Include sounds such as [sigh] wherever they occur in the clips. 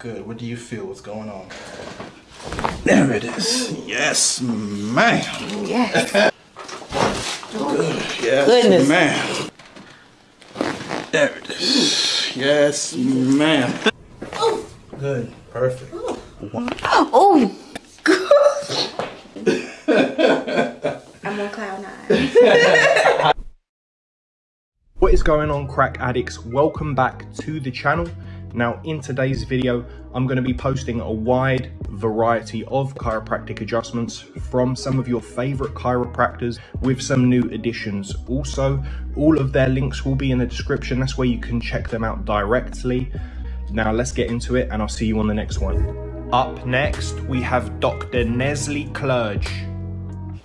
Good. What do you feel? What's going on? There it is. Yes, ma'am. Yes. Good. Yes, Goodness. ma'am. There it is. Yes, ma'am. Good. Perfect. Oh. good. I'm on cloud nine. [laughs] What is going on crack addicts? Welcome back to the channel. Now in today's video, I'm going to be posting a wide variety of chiropractic adjustments from some of your favorite chiropractors with some new additions. Also, all of their links will be in the description. That's where you can check them out directly. Now let's get into it and I'll see you on the next one. Up next, we have Dr. Nestle Clerge.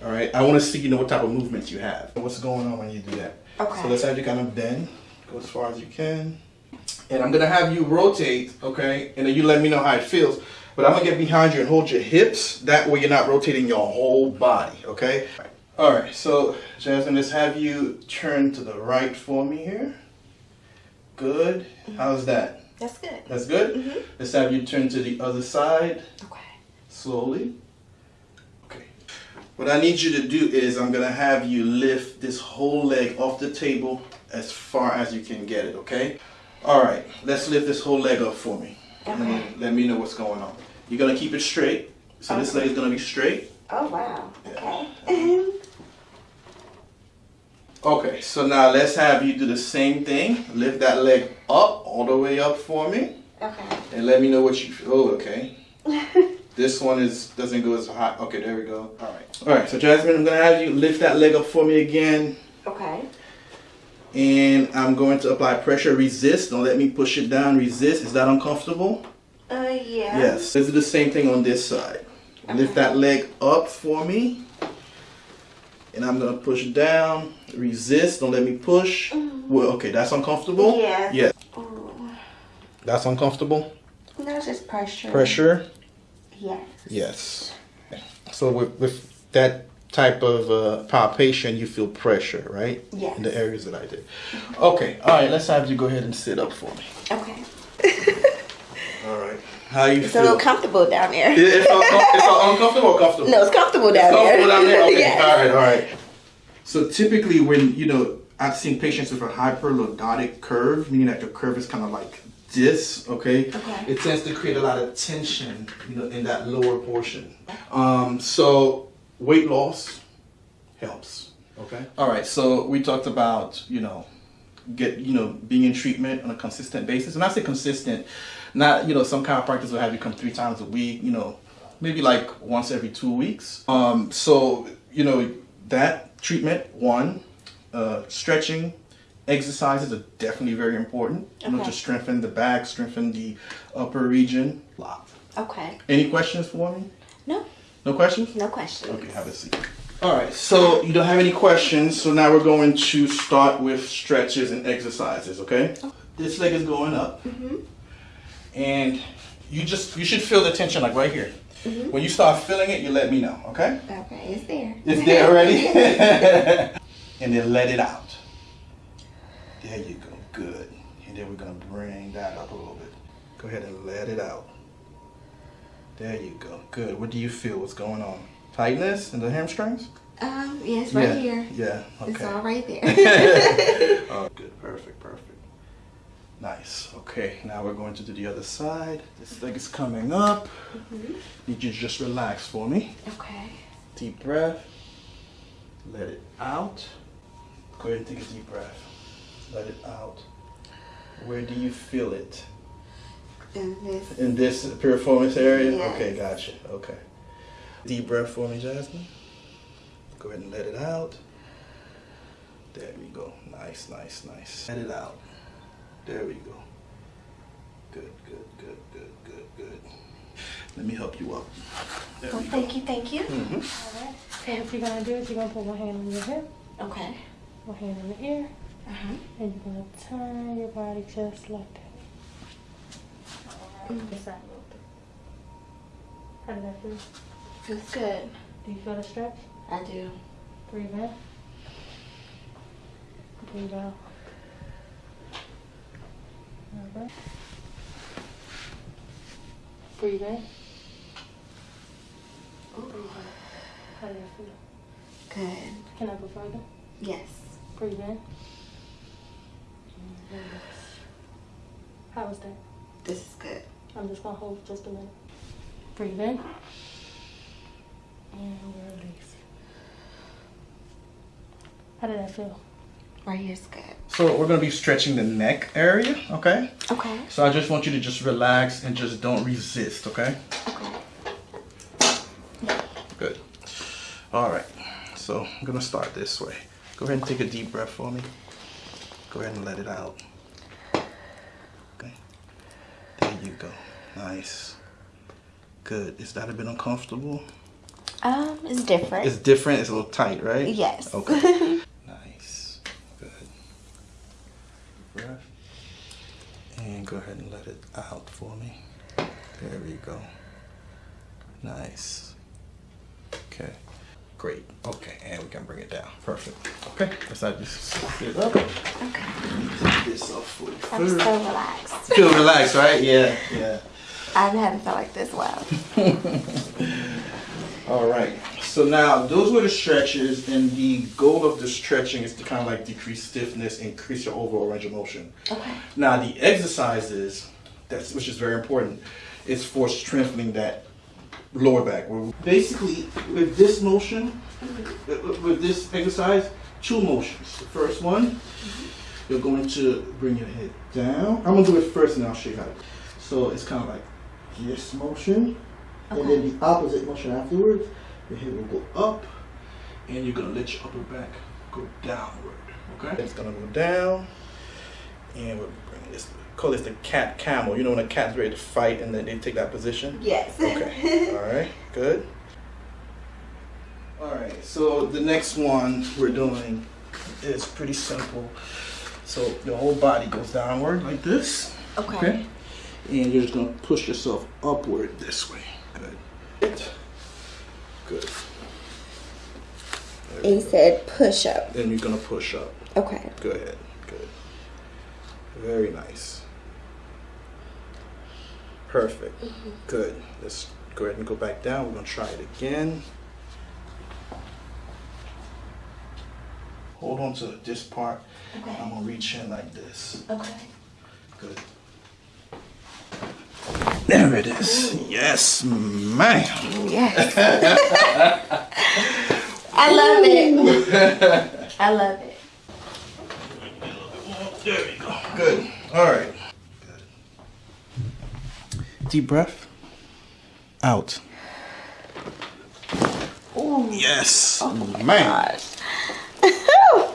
All right. I want to see, you know, what type of movements you have. What's going on when you do that? Okay. So let's have you kind of bend. Go as far as you can. And I'm gonna have you rotate, okay? And then you let me know how it feels. But I'm gonna get behind you and hold your hips. That way you're not rotating your whole body, okay? All right, so Jasmine, let's have you turn to the right for me here. Good. Mm-hmm. How's that? That's good. That's good? Mm-hmm. Let's have you turn to the other side Okay. slowly. Okay. What I need you to do is I'm gonna have you lift this whole leg off the table as far as you can get it, okay? All right, let's lift this whole leg up for me. And Okay. let me know what's going on. You're gonna keep it straight. So this leg is gonna be straight. Oh wow. Okay. Okay, so now let's have you do the same thing. Lift that leg up, all the way up for me. okay. And let me know what you feel. Oh, okay. [laughs] This one is doesn't go as high. Okay, there we go. All right. All right. So Jasmine, I'm gonna have you lift that leg up for me again, Okay. And I'm going to apply pressure. Resist. Don't let me push it down. Resist. Is that uncomfortable? Uh yeah. Yes. Let's do the same thing on this side. Lift that leg up for me, and I'm gonna push down. Resist. Don't let me push. Well, okay, that's uncomfortable. Yeah. Yeah. Ooh. That's uncomfortable. No, it's just pressure. Pressure. Yes. Yes. So with, with that type of uh, palpation, you feel pressure, right? Yes. In the areas that I did. Okay. All right. Let's have you go ahead and sit up for me. Okay. [laughs] All right. How you It's a feel? little comfortable down there. It- it's, uncom- it's uncomfortable or comfortable? No, it's comfortable down there. Comfortable there. down there? [laughs] Okay. yes. All right. All right. So typically, when you know, I've seen patients with a hyperlordotic curve, meaning that the curve is kind of like this. Okay. Okay. It tends to create a lot of tension, you know, in that lower portion. Um, so weight loss helps. Okay. All right. So we talked about you know get you know being in treatment on a consistent basis and i say consistent not you know some chiropractors will have you come three times a week you know maybe like once every two weeks um so you know that treatment one uh stretching exercises are definitely very important you know Okay. to strengthen the back strengthen the upper region Lot. Okay. any questions for me No. No questions No questions. Okay, have a seat. All right, so you don't have any questions, so now we're going to start with stretches and exercises, okay? This leg is going up, Mhm. and you just you should feel the tension like right here. Mhm. When you start feeling it, you let me know, okay? Okay, it's there. It's there already, [laughs] [laughs] and then let it out. There you go, good. And then we're gonna bring that up a little bit. Go ahead and let it out. There you go, good. What do you feel? What's going on? Tightness in the hamstrings? Um, yeah, right yeah. here. Yeah. okay. It's all right there. [laughs] [laughs] oh, good. Perfect. Perfect. Nice. Okay. Now we're going to do the other side. This leg is coming up. Need you to just relax for me. okay. Deep breath. Let it out. Go ahead and take a deep breath. Let it out. Where do you feel it? And this. In this piriformis area? Yes. Okay, gotcha. Okay. Deep breath for me, Jasmine. Go ahead and let it out. There we go. Nice, nice, nice. Let it out. There we go. Good, good, good, good, good, good. Let me help you up. There Oh, we go. thank you, thank you. Mhm. Alright, so what you're gonna do is you're gonna put one hand on your hip, Okay. one hand on the ear, Uh huh. and you're gonna turn your body just like that. Alright, this side a little bit. How did that feel? Feels good. Do you feel the stretch? I do. Breathe in. Breathe out. Breathe in. Out. How did that feel? Good. Can I go further? Yes. Breathe in. How was that? This is good. I'm just gonna hold just a minute. Breathe in. And release. How did that feel? Right here's good. So we're gonna be stretching the neck area, okay? Okay. So I just want you to just relax and just don't resist, okay? Okay. Good. All right. So I'm gonna start this way. Go ahead and take a deep breath for me. Go ahead and let it out. Okay. There you go. Nice. Good. Is that a bit uncomfortable? Um, it's different. It's different. It's a little tight, right? yes. Okay. [laughs] nice. Good. Breath. And go ahead and let it out for me. There we go. Nice. Okay. Great. Okay, and we can bring it down. Perfect. Okay. Let's not just sit up. okay. This off for you I'm so relaxed. Feel relaxed, right? Yeah. Yeah. I haven't felt like this well. [laughs] All right. So now those were the stretches, and the goal of the stretching is to kind of like decrease stiffness, increase your overall range of motion. Okay. Now the exercises, that's which is very important, is for strengthening that lower back. Basically, with this motion, with- with this exercise, two motions. The first one, mm-hmm. you're going to bring your head down. I'm gonna do it first, and I'll show you how. to- So it's kind of like this motion, and then the opposite motion afterwards. Your head will go up, and you're gonna let your upper back go downward. Okay? It's gonna go down, and we're bringing this. Call this the cat camel. You know when a cat's ready to fight, and then they take that position. Yes. Okay. [laughs] All right. Good. All right. So the next one we're doing is pretty simple. So your whole body goes downward like this. Okay. Okay. And you're just gonna push yourself upward this way. Good. Good. There And you said push up. Then you're gonna push up. Okay. Go ahead. Good. Very nice. Perfect. Mm-hmm. Good. Let's go ahead and go back down. We're gonna try it again. Hold on to this part. Okay. I'm gonna reach in like this. Okay. Good. There it is. Yes, ma'am. Yes. [laughs] I love it. I love it. There we go. Good. All right. Good. Deep breath. Out. Ooh. Yes, oh man. Gosh. okay.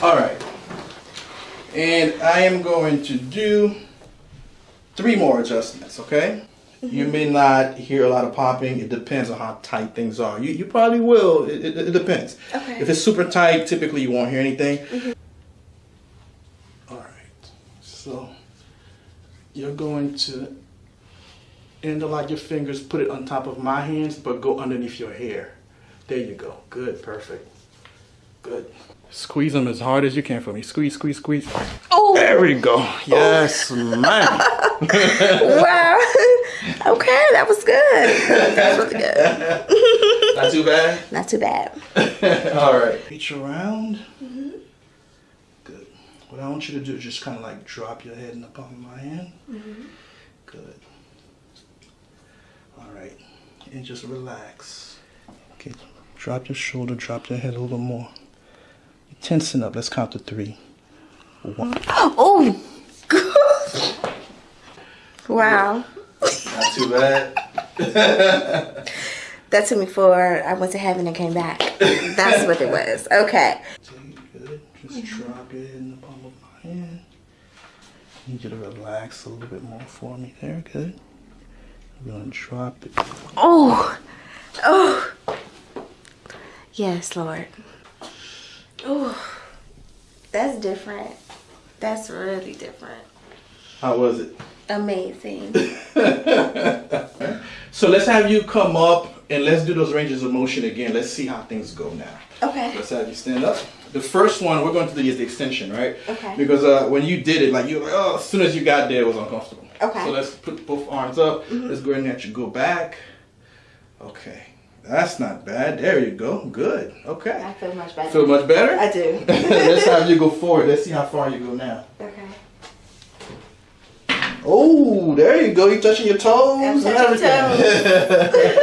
[laughs] All right. And I am going to do three more adjustments, okay? Mm-hmm. You may not hear a lot of popping. It depends on how tight things are. You, you probably will. It, it, it depends. Okay. If it's super tight, typically you won't hear anything. Mm-hmm. All right. So you're going to interlock your fingers, put it on top of my hands, but go underneath your hair. There you go. Good. Perfect. Good. Squeeze them as hard as you can for me. Squeeze, squeeze, squeeze. Oh. There we go. Yes, oh. man. [laughs] Wow. okay, that was good. That was really good. Not too bad. Not too bad. [laughs] All right. Reach around. Mm-hmm. Good. What I want you to do is just kind of like drop your head in the palm of my hand. Mm-hmm. Good. All right. And just relax. Okay. Drop your shoulder, drop your head a little more. Tensen up. Let's count to three. One. Oh. wow. Not too bad. [laughs] That took me for I went to heaven and came back. That's what it was. Okay. Good. Just drop your head in the palm of my hand. need you to relax a little bit more for me there. Good. We're gonna drop it. Oh. Oh. Yes, Lord. Oh. That's different. That's really different. How was it? Amazing. [laughs] So let's have you come up and let's do those ranges of motion again. Let's see how things go now. Okay. Let's have you stand up. the first one we're going to do is the extension, right? Okay. Because uh, when you did it, like you, oh, as soon as you got there, it was uncomfortable. Okay. So let's put both arms up. Let's go ahead and let you go back. Okay, that's not bad. There you go. Good. Okay. I feel much better. Feel much better? I do. [laughs] let's have you go forward. Let's see how far you go now. okay. Oh, there you go. You're touching your toes I'm and touching everything.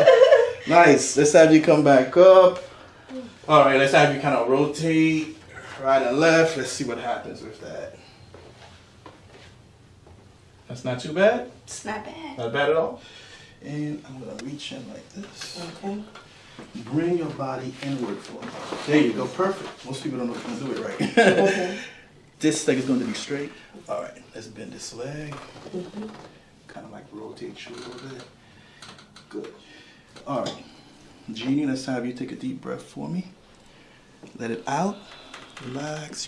[laughs] nice. Let's have you come back up. All right. Let's have you kind of rotate right and left. Let's see what happens with that. That's not too bad. It's not bad. Not bad at all. And I'm gonna reach in like this. Okay. Bring your body inward for me. There you go. Perfect. Most people don't know how to do it right. Okay. [laughs] This leg is going to be straight. All right, let's bend this leg. Mm-hmm. Kind of like rotate you a little bit. Good. All right, Jeannie, let's have you take a deep breath for me. Let it out. Relax.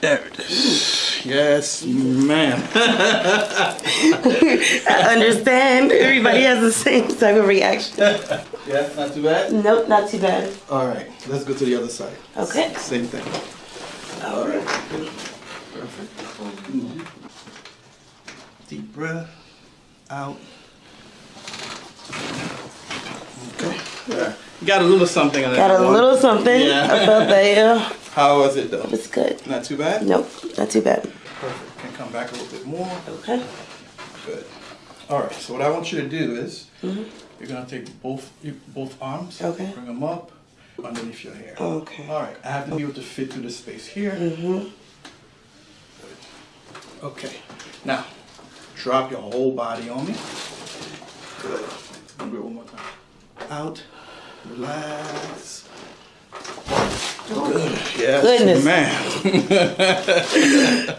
There it is. Yes, ma'am. I [laughs] understand. Everybody has the same type of reaction. [laughs] yeah, not too bad. Nope, not too bad. All right, let's go to the other side. Okay. Same thing. All right. Perfect. Deep breath. Out. Okay. Yeah. You got a little something on that Got a one. little something. Yeah. I felt that, yeah. How was it though? It's good. Not too bad? Nope, not too bad. Perfect. Can come back a little bit more. Okay. Good. All right. So what I want you to do is Mm-hmm. you're gonna take both both arms. Okay. Bring them up underneath your hair. Okay. All right. I have to be able to fit through the space here. Mm-hmm. Okay. Now, drop your whole body on me. Good. Do it one more time. Out. Relax. Good. Yes. Goodness. Man.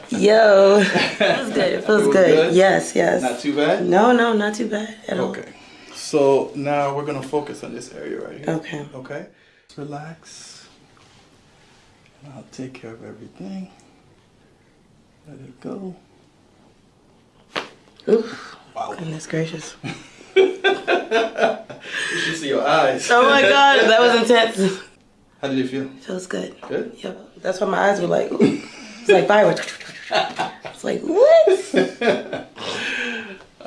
[laughs] Yo. Feels good. It feels Feels good. good? Yes, yes. Not too bad? No, no, not too bad at all. Okay. So now we're gonna focus on this area right here. Okay. Okay. Relax. And I'll take care of everything. Let it go. Oof. Wow. Goodness gracious. [laughs] You should see your eyes. Oh my god, that was [laughs] intense. How did it feel? Feels good. Good? Yep. That's why my eyes were like, it's like fireworks. It's like, what? [laughs]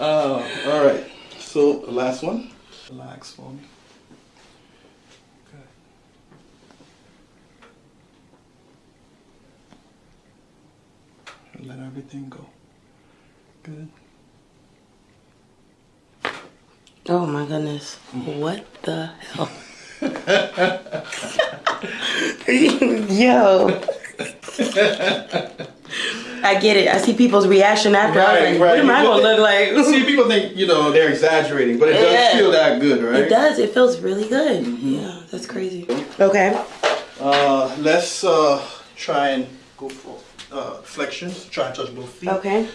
Oh, all right. So the last one. Relax for me. Good. Let everything go. Good. Oh my goodness. Mm-hmm. What the hell? [laughs] Yo. I get it. I see people's reaction after. I was like, what am I gonna look like? [laughs] See, people think you know they're exaggerating, but it does feel that good, right? It does. It feels really good. Yeah, that's crazy. Okay. Uh, let's uh try and go for uh flexions. Try and touch both feet. Okay.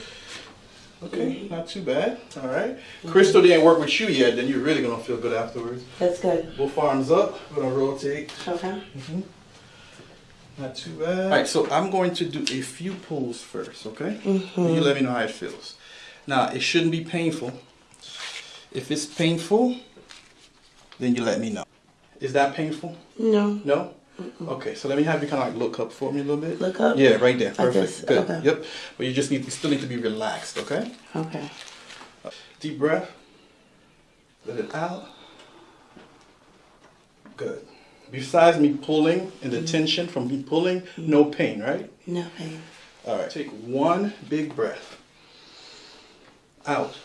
Okay, not too bad. All right. Crystal didn't work with you yet, then you're really gonna feel good afterwards. That's good. Both arms up. We're gonna rotate. Okay. Mhm. Not too bad. All right, so I'm going to do a few pulls first, okay? Mm-hmm. You let me know how it feels. Now, it shouldn't be painful. If it's painful, then you let me know. Is that painful? No. No? Okay, so let me have you kind of like look up for me a little bit. Look up? Yeah, right there. Perfect. Good. Okay. Yep. But you just need, you still need to be relaxed, okay? Okay. Uh, deep breath. Let it out. Good. Besides me pulling and the mm-hmm. tension from me pulling, mm-hmm. no pain, right? No pain. All right. Take one big breath. Out.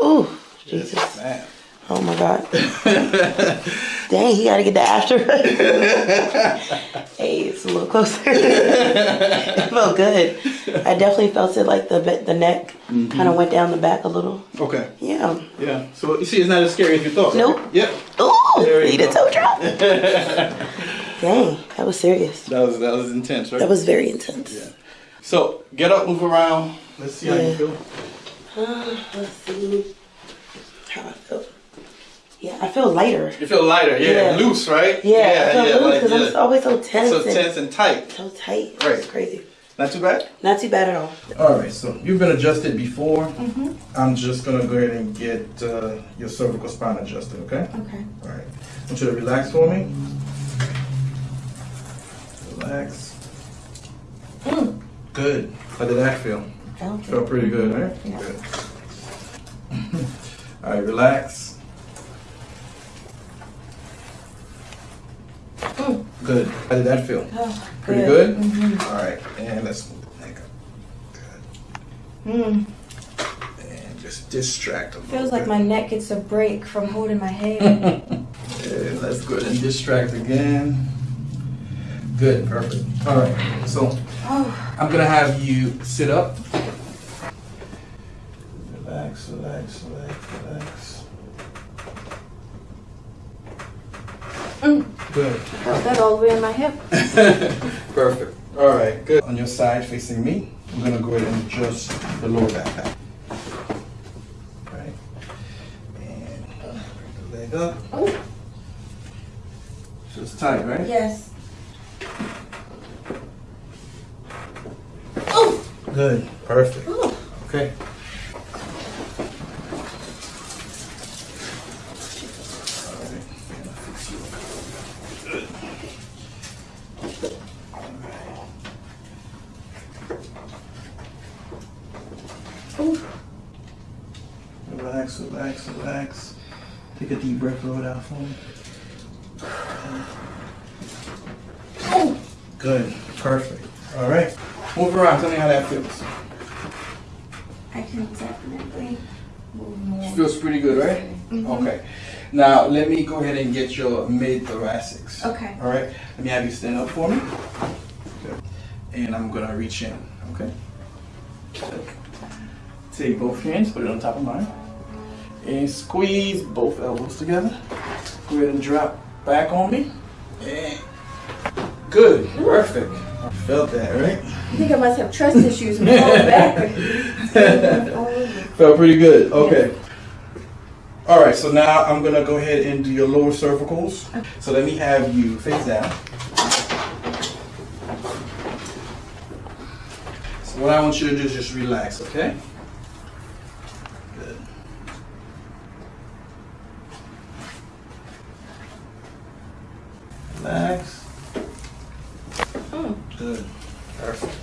Oh, Yes, Jesus. man. Oh my God. [laughs] Dang, he gotta get the after. [laughs] hey, it's a little closer. [laughs] it felt good. I definitely felt it like the the neck kind of went down the back a little. Okay. Yeah. Yeah. So you see, it's not as scary as you thought. right? Nope. Yep. Ooh, There you need a toe drop. Dang, that was serious. That was that was intense, right? That was very intense. Yeah. So get up, move around. Let's see how you feel. Uh, let's see how I feel. Yeah, I feel lighter. You feel lighter, yeah, Yeah. loose, right? Yeah, I feel loose like, because I'm always so tense. so and tense and tight. So tight. Right. It's crazy. Not too bad. Not too bad at all. All right, so you've been adjusted before. Mm -hmm. I'm just gonna go ahead and get uh, your cervical spine adjusted, okay? Okay. All right. I want you to relax for me. Relax. Good. How did that feel? Felt Felt pretty good, right? Yeah. Good. [laughs] All right, relax. Good. How did that feel? Oh, Pretty good? All right, and let's move the neck up. Good. Mm. And just distract a Feels like my neck gets a break from holding my hair. [laughs] And let's go ahead and distract again. Good, perfect. All right, so oh, I'm gonna have you sit up. Relax, relax, relax, relax. Mm. Good. felt that all the way in my hip. [laughs] Perfect. All right, good. On your side facing me, I'm gonna go ahead and adjust the lower back. Right. And bring the leg up. Oh, So it's tight, right? yes. Oh, Good. Perfect. oh. Okay. Relax, relax, relax. Take a deep breath, blow it out for me. Good, perfect. All right, move around. Tell me how that feels. I can definitely move more. Feels pretty good, right? Mm-hmm. Okay. Now let me go ahead and get your mid thoracics. Okay. All right. Let me have you stand up for me. Good. And I'm gonna reach in. Okay. Take both hands, put it on top of mine, and squeeze both elbows together. Go ahead and drop back on me. And good. Perfect. I felt that, right? I think I must have trust issues and [laughs] fall back. Felt pretty good. Okay. All right, so now I'm gonna go ahead and do your lower cervicals. So let me have you face down. So what I want you to do is just relax, okay? Good. Relax. Mm. Good. Perfect.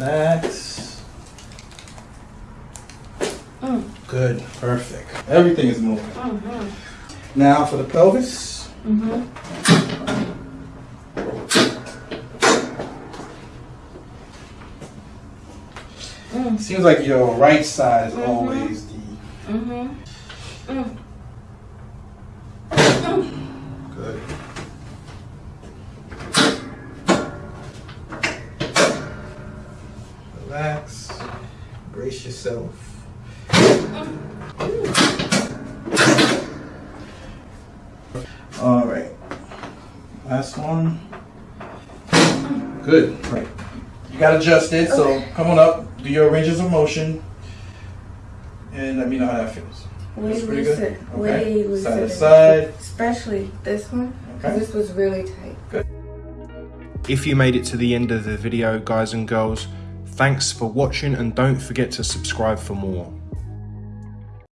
Relax. Mm. Good. Perfect. Everything is moving. Mhm. Now for the pelvis. Mhm. Seems like your right side is always the Mhm. Mm. good. Relax. Brace yourself. All right. Last one. Good. Right. You got adjusted, so come on up. Do your ranges of motion, and let me know how that feels. Way That's pretty looser. good. Way Okay. looser. Side to side. Especially this one. Because Okay. this was really tight. Good. If you made it to the end of the video, guys and girls, thanks for watching and don't forget to subscribe for more.